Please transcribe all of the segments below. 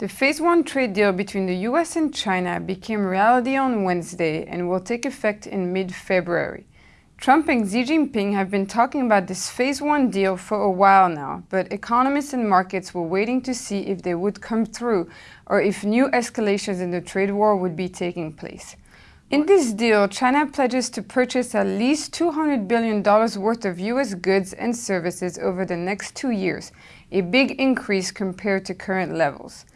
The Phase 1 trade deal between the US and China became reality on Wednesday and will take effect in mid-February. Trump and Xi Jinping have been talking about this Phase 1 deal for a while now, but economists and markets were waiting to see if they would come through or if new escalations in the trade war would be taking place. In this deal, China pledges to purchase at least $200 billion worth of US goods and services over the next two years, a big increase compared to current levels.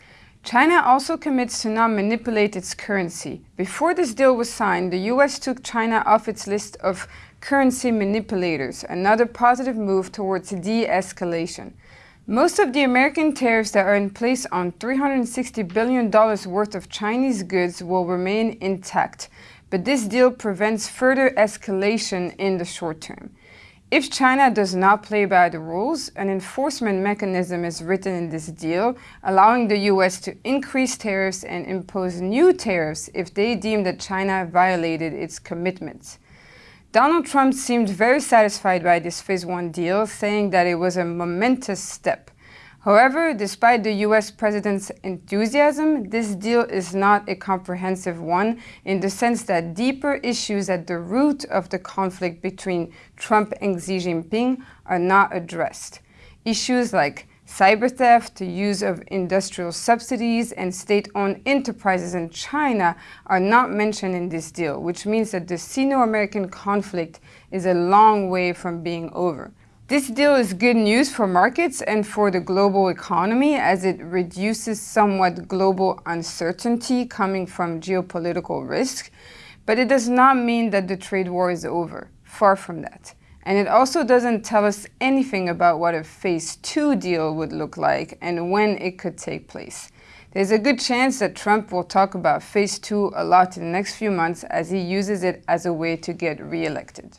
China also commits to not manipulate its currency. Before this deal was signed, the US took China off its list of currency manipulators, another positive move towards de-escalation. Most of the American tariffs that are in place on $360 billion worth of Chinese goods will remain intact, but this deal prevents further escalation in the short term. If China does not play by the rules, an enforcement mechanism is written in this deal, allowing the US to increase tariffs and impose new tariffs if they deem that China violated its commitments. Donald Trump seemed very satisfied by this Phase 1 deal, saying that it was a momentous step. However, despite the US president's enthusiasm, this deal is not a comprehensive one in the sense that deeper issues at the root of the conflict between Trump and Xi Jinping are not addressed. Issues like cyber theft, the use of industrial subsidies, and state-owned enterprises in China are not mentioned in this deal, which means that the Sino-American conflict is a long way from being over. This deal is good news for markets and for the global economy as it reduces somewhat global uncertainty coming from geopolitical risk, but it does not mean that the trade war is over. Far from that. And it also doesn't tell us anything about what a phase two deal would look like and when it could take place. There's a good chance that Trump will talk about phase two a lot in the next few months as he uses it as a way to get reelected.